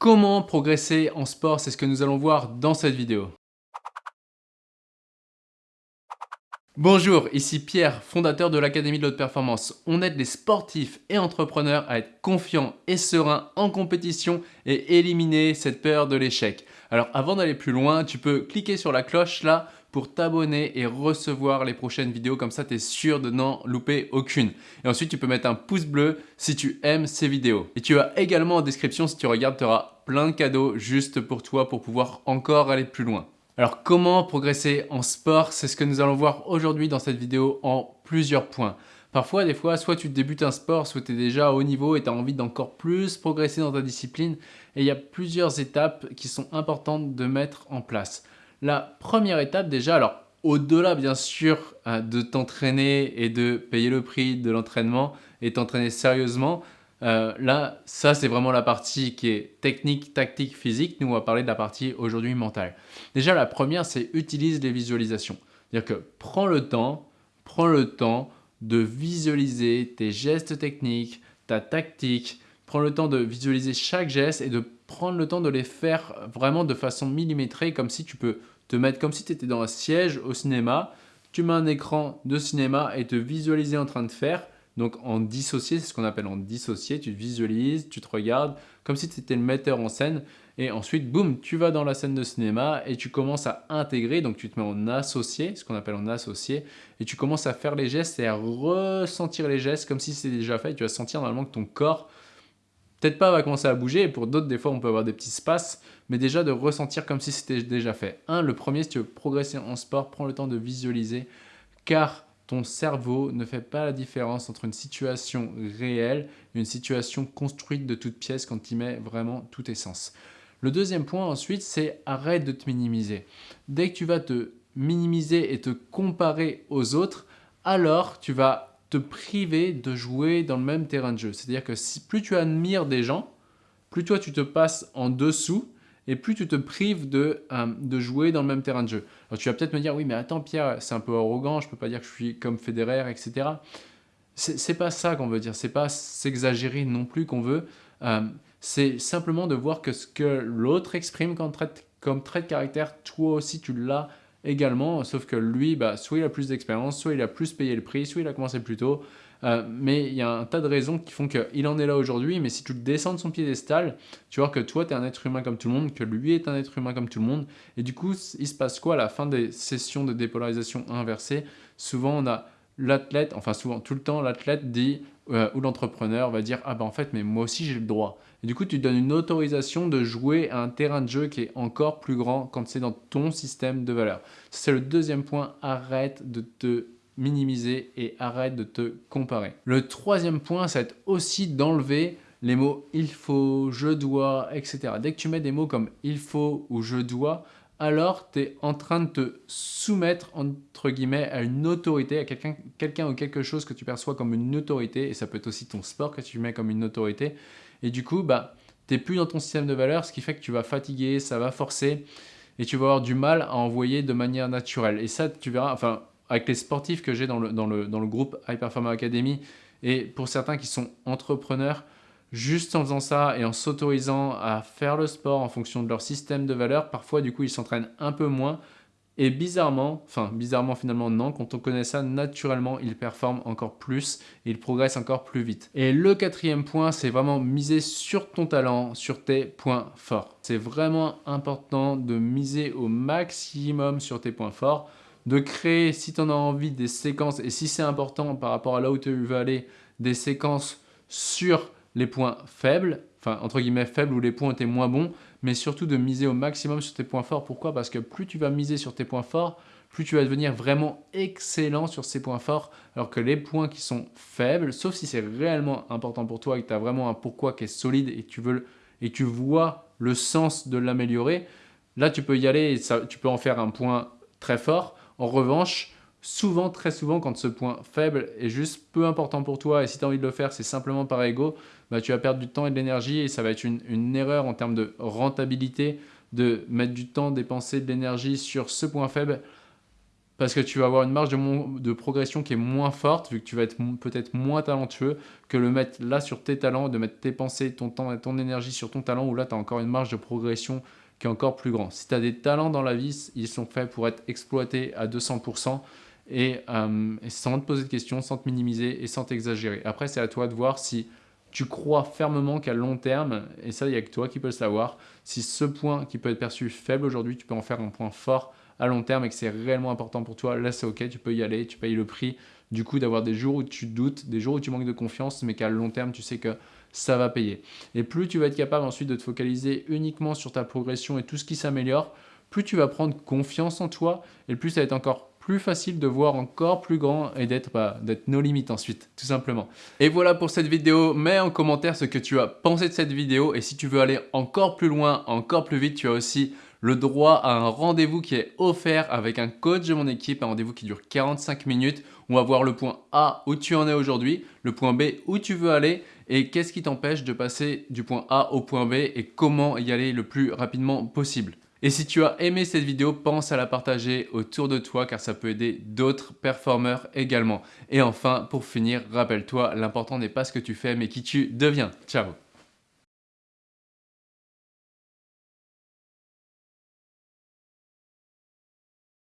Comment progresser en sport C'est ce que nous allons voir dans cette vidéo. Bonjour, ici Pierre, fondateur de l'Académie de l'Haute Performance. On aide les sportifs et entrepreneurs à être confiants et sereins en compétition et éliminer cette peur de l'échec. Alors avant d'aller plus loin, tu peux cliquer sur la cloche là pour t'abonner et recevoir les prochaines vidéos. Comme ça, tu es sûr de n'en louper aucune. Et ensuite, tu peux mettre un pouce bleu si tu aimes ces vidéos. Et tu as également en description, si tu regardes, tu auras plein de cadeaux juste pour toi pour pouvoir encore aller plus loin. Alors, comment progresser en sport? C'est ce que nous allons voir aujourd'hui dans cette vidéo en plusieurs points. Parfois, des fois, soit tu débutes un sport, soit tu es déjà à haut niveau et tu as envie d'encore plus progresser dans ta discipline. Et il y a plusieurs étapes qui sont importantes de mettre en place. La première étape déjà, alors au-delà bien sûr euh, de t'entraîner et de payer le prix de l'entraînement et t'entraîner sérieusement, euh, là, ça c'est vraiment la partie qui est technique, tactique, physique. Nous, on va parler de la partie aujourd'hui mentale. Déjà, la première, c'est utilise les visualisations. C'est-à-dire que prends le temps, prends le temps de visualiser tes gestes techniques, ta tactique, prends le temps de visualiser chaque geste et de prendre le temps de les faire vraiment de façon millimétrée, comme si tu peux te mettre comme si tu étais dans un siège au cinéma, tu mets un écran de cinéma et te visualiser en train de faire. Donc en dissocié, c'est ce qu'on appelle en dissocié, tu te visualises, tu te regardes comme si tu étais le metteur en scène. Et ensuite, boum, tu vas dans la scène de cinéma et tu commences à intégrer, donc tu te mets en associé, ce qu'on appelle en associé, et tu commences à faire les gestes et à ressentir les gestes comme si c'était déjà fait. tu vas sentir normalement que ton corps peut-être pas va commencer à bouger, et pour d'autres, des fois, on peut avoir des petits espaces, mais déjà de ressentir comme si c'était déjà fait. Un, le premier, si tu veux progresser en sport, prends le temps de visualiser, car ton cerveau ne fait pas la différence entre une situation réelle et une situation construite de toutes pièces quand y mets vraiment tout tes sens. Le deuxième point ensuite, c'est arrête de te minimiser. Dès que tu vas te minimiser et te comparer aux autres, alors tu vas te priver de jouer dans le même terrain de jeu. C'est-à-dire que si, plus tu admires des gens, plus toi tu te passes en dessous et plus tu te prives de, euh, de jouer dans le même terrain de jeu. Alors tu vas peut-être me dire, oui mais attends Pierre, c'est un peu arrogant, je peux pas dire que je suis comme Federer, etc. C'est pas ça qu'on veut dire, c'est pas s'exagérer non plus qu'on veut. Euh, c'est simplement de voir que ce que l'autre exprime comme trait, comme trait de caractère, toi aussi tu l'as également, sauf que lui, bah, soit il a plus d'expérience, soit il a plus payé le prix, soit il a commencé plus tôt. Euh, mais il y a un tas de raisons qui font qu'il en est là aujourd'hui, mais si tu descends de son piédestal, tu vois que toi, tu es un être humain comme tout le monde, que lui est un être humain comme tout le monde, et du coup, il se passe quoi à la fin des sessions de dépolarisation inversée? Souvent, on a l'athlète, enfin souvent, tout le temps, l'athlète dit, euh, ou l'entrepreneur va dire « Ah ben en fait, mais moi aussi j'ai le droit ». Et du coup, tu donnes une autorisation de jouer à un terrain de jeu qui est encore plus grand quand c'est dans ton système de valeurs. C'est le deuxième point, arrête de te minimiser et arrête de te comparer. Le troisième point, c'est aussi d'enlever les mots « il faut »,« je dois », etc. Dès que tu mets des mots comme « il faut » ou « je dois », alors tu es en train de te soumettre entre guillemets à une autorité, à quelqu'un ou quelque chose que tu perçois comme une autorité, et ça peut être aussi ton sport que tu mets comme une autorité, et du coup, bah, tu n'es plus dans ton système de valeurs, ce qui fait que tu vas fatiguer, ça va forcer, et tu vas avoir du mal à envoyer de manière naturelle. Et ça, tu verras, enfin, avec les sportifs que j'ai dans le, dans, le, dans le groupe High Performer Academy, et pour certains qui sont entrepreneurs, juste en faisant ça et en s'autorisant à faire le sport en fonction de leur système de valeurs, parfois du coup ils s'entraînent un peu moins et bizarrement, enfin bizarrement finalement non, quand on connaît ça, naturellement ils performent encore plus et ils progressent encore plus vite. Et le quatrième point, c'est vraiment miser sur ton talent, sur tes points forts. C'est vraiment important de miser au maximum sur tes points forts, de créer, si tu en as envie, des séquences, et si c'est important par rapport à là où tu veux aller, des séquences sur les points faibles, enfin entre guillemets faibles où les points étaient moins bons, mais surtout de miser au maximum sur tes points forts. Pourquoi? Parce que plus tu vas miser sur tes points forts, plus tu vas devenir vraiment excellent sur ces points forts, alors que les points qui sont faibles, sauf si c'est réellement important pour toi et que tu as vraiment un pourquoi qui est solide et tu, veux, et tu vois le sens de l'améliorer, là tu peux y aller et ça, tu peux en faire un point très fort. En revanche, souvent, très souvent, quand ce point faible est juste peu important pour toi et si tu as envie de le faire, c'est simplement par ego, bah, tu vas perdre du temps et de l'énergie et ça va être une, erreur en termes de rentabilité de mettre du temps, dépenser de l'énergie sur ce point faible parce que tu vas avoir une marge de, progression qui est moins forte, vu que tu vas être peut-être moins talentueux, que le mettre là sur tes talents, de mettre tes pensées, ton temps et ton énergie sur ton talent, où là, tu as encore une marge de progression qui est encore plus grande. Si tu as des talents dans la vie, ils sont faits pour être exploités à 200%, et, euh, et sans te poser de questions, sans te minimiser et sans t'exagérer. Après, c'est à toi de voir si tu crois fermement qu'à long terme, et ça, il n'y a que toi qui peux le savoir, si ce point qui peut être perçu faible aujourd'hui, tu peux en faire un point fort à long terme et que c'est réellement important pour toi, là c'est ok, tu peux y aller, tu payes le prix du coup d'avoir des jours où tu doutes, des jours où tu manques de confiance, mais qu'à long terme, tu sais que ça va payer. Et plus tu vas être capable ensuite de te focaliser uniquement sur ta progression et tout ce qui s'améliore, plus tu vas prendre confiance en toi et plus ça va être encore plus facile de voir encore plus grand et d'être bah, nos limites ensuite, tout simplement. Et voilà pour cette vidéo. Mets en commentaire ce que tu as pensé de cette vidéo et si tu veux aller encore plus loin, encore plus vite, tu as aussi le droit à un rendez-vous qui est offert avec un coach de mon équipe, un rendez-vous qui dure 45 minutes. On va voir le point A où tu en es aujourd'hui, le point B où tu veux aller et qu'est-ce qui t'empêche de passer du point A au point B et comment y aller le plus rapidement possible. Et si tu as aimé cette vidéo, pense à la partager autour de toi car ça peut aider d'autres performeurs également. Et enfin, pour finir, rappelle-toi, l'important n'est pas ce que tu fais mais qui tu deviens. Ciao